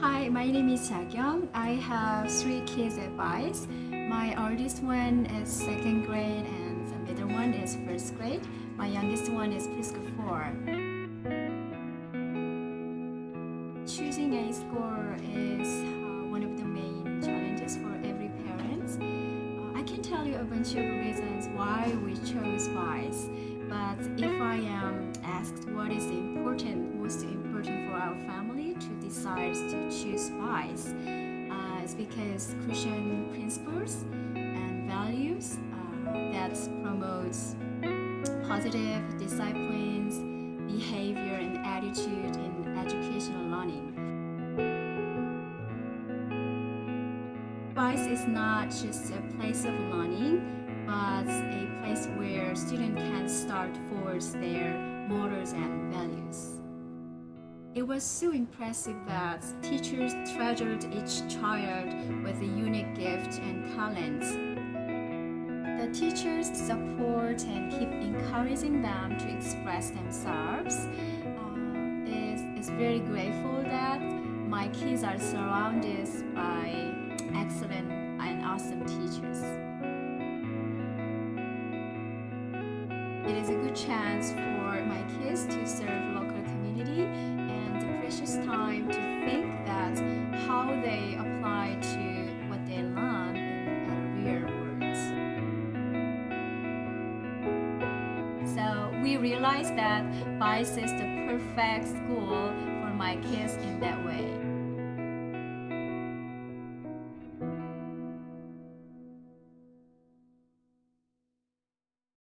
Hi, my name is Jakyung. I have three kids at Vice. My oldest one is second grade and the middle one is first grade. My youngest one is preschool four. Choosing a school is uh, one of the main challenges for every parent. Uh, I can tell you a bunch of reasons why we chose Vice, but if I am asked to to choose Vice, uh, it's because Christian principles and values uh, that promotes positive disciplines, behavior, and attitude in educational learning. Vice is not just a place of learning, but a place where students can start towards their morals and values. It was so impressive that teachers treasured each child with a unique gift and talents. The teachers support and keep encouraging them to express themselves. Uh, is is very grateful that my kids are surrounded by excellent and awesome teachers. It is a good chance for my kids to serve local community precious time to think that how they apply to what they learn in real world. So we realized that Vice is the perfect school for my kids in that way.